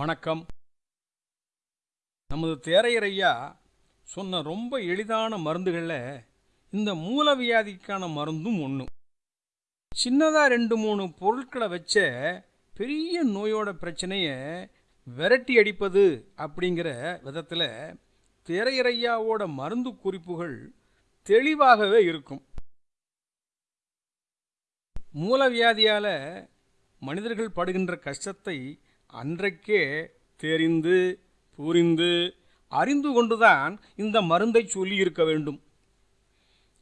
வணக்கம். நமது தேரையரையா சொன்ன ரொம்ப எளிதான மருந்துகளில் இந்த மூலவியாதிக்கான மருந்தும் ஒன்று சின்னதாக ரெண்டு மூணு பொருட்களை வச்ச பெரிய நோயோட பிரச்சனையை விரட்டி அடிப்பது அப்படிங்கிற விதத்தில் திரையறையாவோட மருந்து குறிப்புகள் தெளிவாகவே இருக்கும். மூலவியாதியால் மனிதர்கள் படுகின்ற கஷ்டத்தை அன்றைக்கே தெரிந்து புரிந்து அறிந்து கொண்டுதான் இந்த மருந்தை சொல்லியிருக்க வேண்டும்.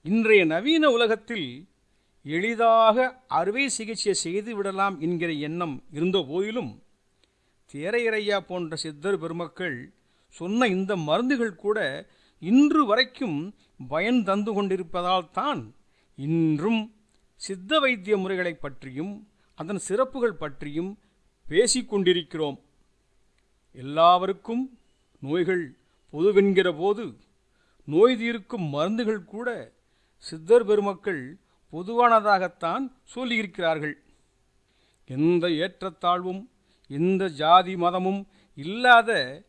இன்றைய நவீன உலகத்தில் எளிதாக அறுவை சிகிச்சை செய்து விடலாம் என்கிற எண்ணம் இருந்த போதிலும் தேரையரையா போன்ற சித்தர் பெருமக்கள் சொன்ன இந்த மருந்துகள் கூட இன்று வரைக்கும் பயன் தந்து கொண்டிருப்பதால் தான் இன்றும் சித்த வைத்திய முறைகளை பற்றியும் அதன் சிறப்புகள் பற்றியும் பேசிக்கொண்டிருக்கிறோம். எல்லாவருக்கும் நோய்கள் பொதுவென்கிற போது நோய் தீர்க்கும் மருந்துகள் கூட சித்தர் பெருமக்கள் பொதுவானதாகத்தான் சொல்லியிருக்கிறார்கள். எந்த ஏற்றத்தாழ்வும் எந்த ஜாதி மதமும் இல்லாத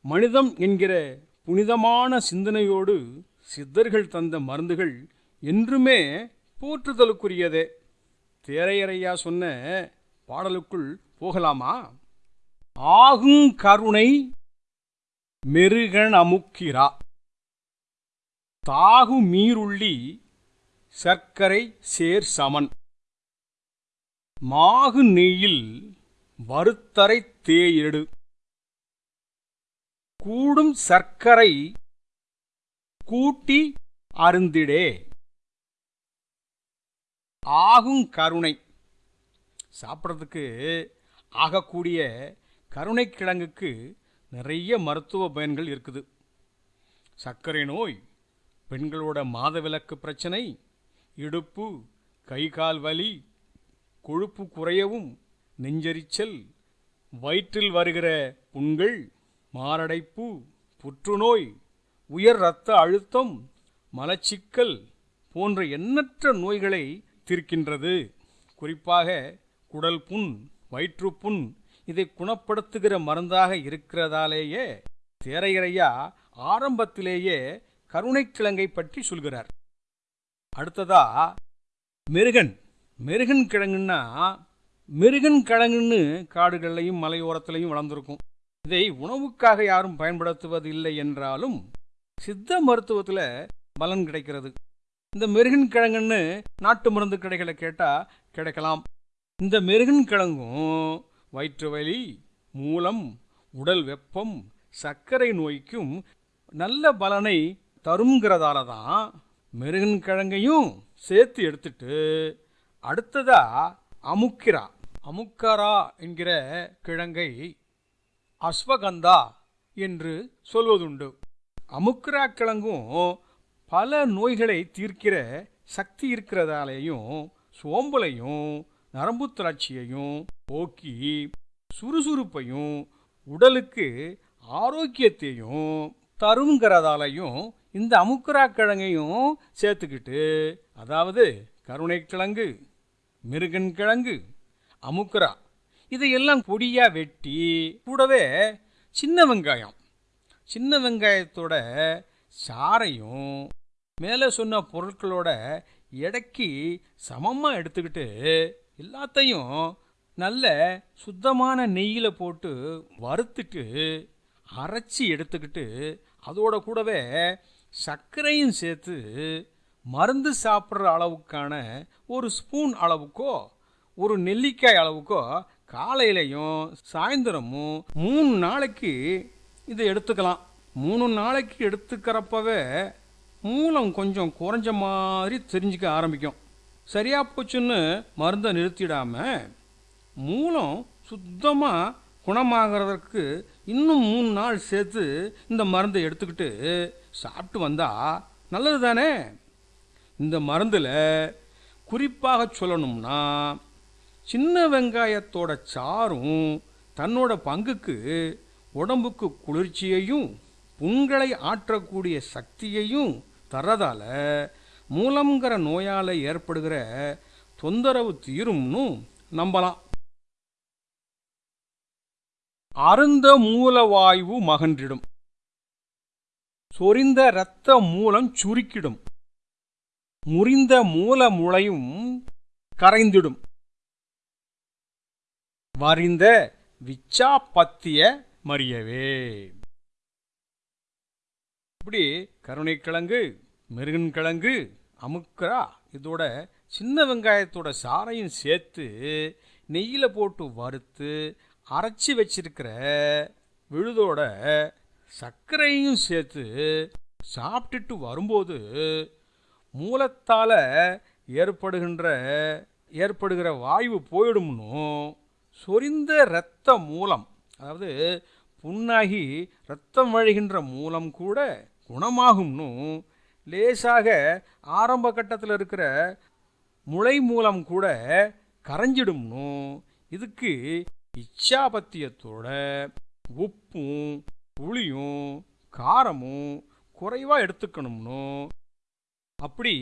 மனிதம் என்கிற புனிதமான சிந்தனையோடு சித்தர்கள் தந்த மருந்துகள் என்றுமே போற்றுதலுக்குரியதே. தேரையறையா சொன்ன பாடலுக்குள் போகலாமா? ஆகும் கருணை மெருகனமுக்கிறா தாகு மீருள்ளி சர்க்கரை சேர் சமன். மாகு நெய்யில் வறுத்தரை தேயெடு கூடும் சர்க்கரை கூட்டி அருந்திடே. ஆகும் கருணை. சாப்பிட்றதுக்கு ஆகக்கூடிய கருணைக்கிழங்குக்கு நிறைய மருத்துவ பயன்கள் இருக்குது. சர்க்கரை நோய் பெண்களோட மாதவிலக்கு பிரச்சனை இடுப்பு கை கால் வலி கொழுப்பு குறையவும் நெஞ்சரிச்சல் வயிற்றில் வருகிற புண்கள் மாரடைப்பு புற்றுநோய் உயர் இரத்த அழுத்தம் மலச்சிக்கல் போன்ற எண்ணற்ற நோய்களை தீர்க்கின்றது. குறிப்பாக குடல் புண் வயிற்றுப்புண் இதை குணப்படுத்துகிற மருந்தாக இருக்கிறதாலேயே தேரையரையா ஆரம்பத்திலேயே கருணைக்கிழங்கை பற்றி சொல்கிறார். அடுத்ததா மெருகன். மெருகன் கிழங்குன்னா மெருகன் கிழங்குன்னு காடுகள்லையும் மலையோரத்திலையும் வளர்ந்துருக்கும். இதை உணவுக்காக யாரும் பயன்படுத்துவது இல்லை என்றாலும் சித்த மருத்துவத்தில் பலன் கிடைக்கிறது. இந்த மெருகன் கிழங்குன்னு நாட்டு மருந்து கடைகளை கேட்டால் கிடைக்கலாம். இந்த மெருகன் கிழங்கும் வயிற்று வலி மூலம் உடல் வெப்பம் சர்க்கரை நோய்க்கும் நல்ல பலனை தருங்கிறதால தான் மெருகன்கிழங்கையும் சேர்த்து எடுத்துட்டு அடுத்ததா அமுக்கிரா. அமுக்கரா என்கிற கிழங்கை அஸ்வகந்தா என்று சொல்வதுண்டு. அமுக்கிரா கிழங்கும் பல நோய்களை தீர்க்கிற சக்தி இருக்கிறதாலேயும் சோம்பலையும் நரம்பு திராட்சியையும் போக்கி சுறுசுறுப்பையும் உடலுக்கு ஆரோக்கியத்தையும் தருங்கிறதாலையும் இந்த அமுக்கரா கிழங்கையும் சேர்த்துக்கிட்டு அதாவது கருணை கிழங்கு மிருகன் கிழங்கு அமுக்கரா இதையெல்லாம் பொடியாக வெட்டி கூடவே சின்ன வெங்காயம் சின்ன வெங்காயத்தோட சாரையும் மேலே சொன்ன பொருட்களோட எடைக்கு சமமாக எடுத்துக்கிட்டு எல்லாத்தையும் நல்ல சுத்தமான நெய்யில் போட்டு வறுத்துட்டு அரைச்சி எடுத்துக்கிட்டு அதோட கூடவே சர்க்கரையும் சேர்த்து மருந்து சாப்பிட்ற அளவுக்கான ஒரு ஸ்பூன் அளவுக்கோ ஒரு நெல்லிக்காய் அளவுக்கோ காலையிலையும் சாயந்தரமும் மூணு நாளைக்கு இதை எடுத்துக்கலாம். மூணு நாளைக்கு எடுத்துக்கிறப்பவே மூலம் கொஞ்சம் குறைஞ்ச மாதிரி தெரிஞ்சுக்க ஆரம்பிக்கும். சரியா போச்சுன்னு மருந்தை நிறுத்திடாமல் மூலம் சுத்தமாக குணமாகிறதற்கு இன்னும் மூணு நாள் சேர்த்து இந்த மருந்தை எடுத்துக்கிட்டு சாப்பிட்டு வந்தால் நல்லது தானே இந்த மருந்தில் குறிப்பாக சொல்லணும்னா சின்ன வெங்காயத்தோட சாரும் தன்னோட பங்குக்கு உடம்புக்கு குளிர்ச்சியையும் புண்களை ஆற்றக்கூடிய சக்தியையும் தர்றதால மூலம்ங்கிற நோயால் ஏற்படுகிற தொந்தரவு தீரும்னு நம்பலாம். அருந்த மூலவாயு மகன்றிடும். சொரிந்த இரத்த மூலம் சுருக்கிடும். முறிந்த மூல முளையும் கரைந்திடும். வரிந்த விச்சாப்பத்திய மறியவே. இப்படி கருணைக்கிழங்கு மிருகன் கிழங்கு அமுக்கரா இதோட சின்ன வெங்காயத்தோட சாறையும் சேர்த்து நெய்யில் போட்டு வறுத்து அரைச்சி வச்சிருக்கிற விழுதோட சர்க்கரையும் சேர்த்து சாப்பிட்டுட்டு வரும்போது மூலத்தால் ஏற்படுகின்ற ஏற்படுகிற வாயு போயிடும்னும் சொரிந்த இரத்த மூலம் அதாவது புண்ணாகி ரத்தம் வழிகின்ற மூலம் கூட குணமாகும்னு லேசாக ஆரம்ப கட்டத்தில் இருக்கிற முளை மூலம் கூட கரைஞ்சிடும்னு. இதுக்கு இச்சாபத்தியத்தோட உப்பும் புளியும் காரமும் குறைவாக எடுத்துக்கணும்னு. அப்படி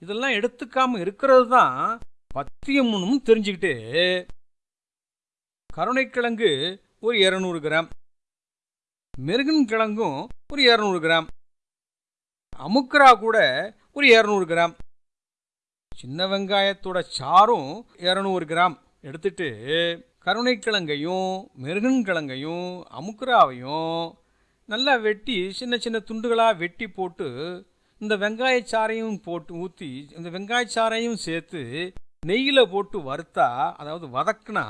இதெல்லாம் எடுத்துக்காம இருக்கிறது தான் பத்தியம்னு தெரிஞ்சுக்கிட்டு கருணைக்கிழங்கு ஒரு இரநூறு கிராம் மிருகன் கிழங்கும் ஒரு இரநூறு கிராம். அமுக்கரா கூட ஒரு இரநூறு கிராம். சின்ன வெங்காயத்தோட சாரும் இரநூறு கிராம். எடுத்துட்டு கருணைக்கிழங்கையும் மிருகன் கிழங்கையும் அமுக்கராவையும் நல்லா வெட்டி சின்ன சின்ன துண்டுகளாக வெட்டி போட்டு இந்த வெங்காயச்சாரையும் போட்டு ஊற்றி இந்த வெங்காயச்சாரையும் சேர்த்து நெய்யில் போட்டு வறுத்தா அதாவது வதக்குனா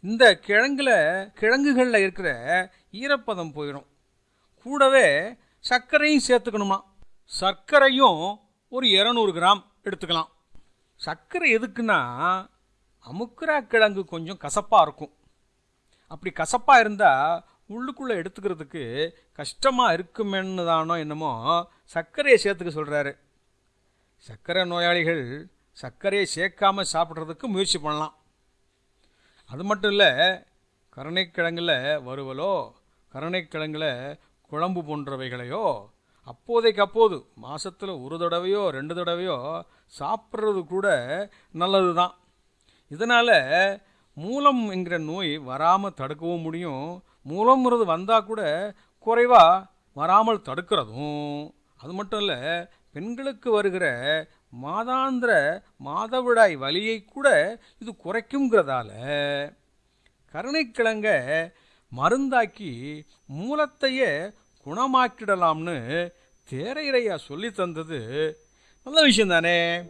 இந்த கிழங்குல கிழங்குகளில் இருக்கிற ஈரப்பதம் போயிடும். கூடவே சர்க்கரையும் சேர்த்துக்கணுமா? சர்க்கரையும் ஒரு இரநூறு கிராம் எடுத்துக்கலாம். சர்க்கரை எதுக்குன்னா அமுக்குரா கிழங்கு கொஞ்சம் கசப்பாக இருக்கும். அப்படி கசப்பாக இருந்தால் உள்ளுக்குள்ளே எடுத்துக்கிறதுக்கு கஷ்டமாக இருக்குமேன்னு தானோ என்னமோ சர்க்கரையை சேர்த்துக்க சொல்கிறாரு சர்க்கரை நோயாளிகள் சர்க்கரையை சேர்க்காமல் சாப்பிட்றதுக்கு முயற்சி பண்ணலாம். அது மட்டும் இல்லை கருணைக்கிழங்கில் வறுவலோ கருணைக்கிழங்கில் குழம்பு போன்றவைகளையோ அப்போதைக்கு அப்போது மாதத்தில் ஒரு தடவையோ ரெண்டு தடவையோ சாப்பிட்றது கூட நல்லது தான் இதனால் மூலம் என்கிற நோய் வராமல் தடுக்கவும் முடியும். மூலம்ங்கிறது வந்தால் கூட குறைவாக வராமல் தடுக்கிறதும். அது மட்டும் இல்லை பெண்களுக்கு வருகிற மாதாந்திர மாதவிடாய் வலியை கூட இது குறைக்குங்கிறதால கருணைக்கிழங்க மருந்தாக்கி மூலத்தையே குணமாக்கிடலாம்னு தேரையரையா சொல்லி தந்தது. நல்ல விஷயம் தானே